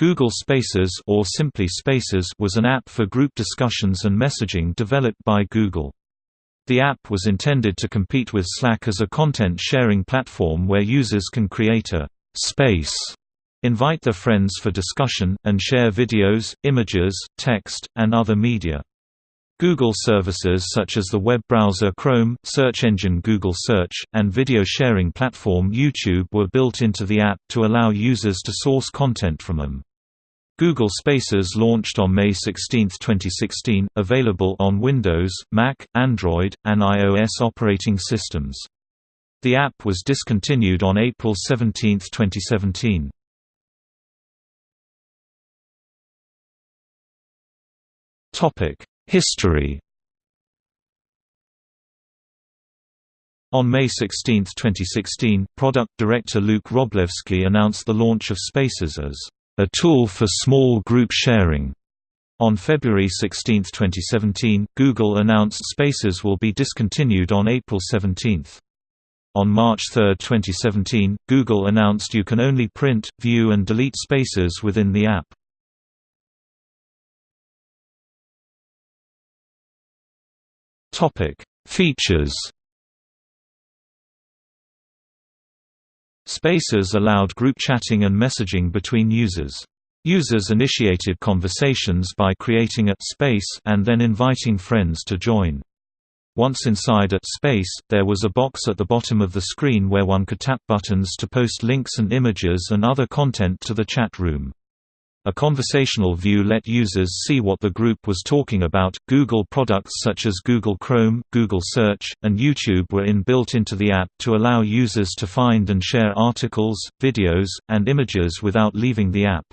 Google Spaces or simply Spaces was an app for group discussions and messaging developed by Google. The app was intended to compete with Slack as a content-sharing platform where users can create a «space», invite their friends for discussion, and share videos, images, text, and other media. Google services such as the web browser Chrome, search engine Google Search, and video sharing platform YouTube were built into the app to allow users to source content from them. Google Spaces launched on May 16, 2016, available on Windows, Mac, Android, and iOS operating systems. The app was discontinued on April 17, 2017. History On May 16, 2016, product director Luke Wroblewski announced the launch of Spaces as a tool for small group sharing. On February 16, 2017, Google announced Spaces will be discontinued on April 17. On March 3, 2017, Google announced you can only print, view and delete Spaces within the app. Features Spaces allowed group chatting and messaging between users. Users initiated conversations by creating a space and then inviting friends to join. Once inside a space, there was a box at the bottom of the screen where one could tap buttons to post links and images and other content to the chat room. A conversational view let users see what the group was talking about. Google products such as Google Chrome, Google Search, and YouTube were inbuilt into the app to allow users to find and share articles, videos, and images without leaving the app.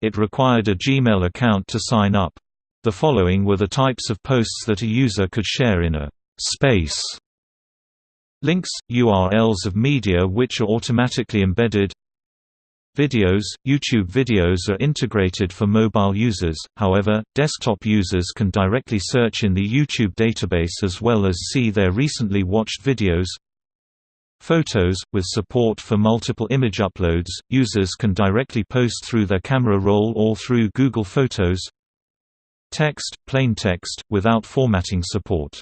It required a Gmail account to sign up. The following were the types of posts that a user could share in a space. Links, URLs of media which are automatically embedded Videos – YouTube videos are integrated for mobile users, however, desktop users can directly search in the YouTube database as well as see their recently watched videos. Photos – With support for multiple image uploads, users can directly post through their camera roll or through Google Photos. Text – Plain text, without formatting support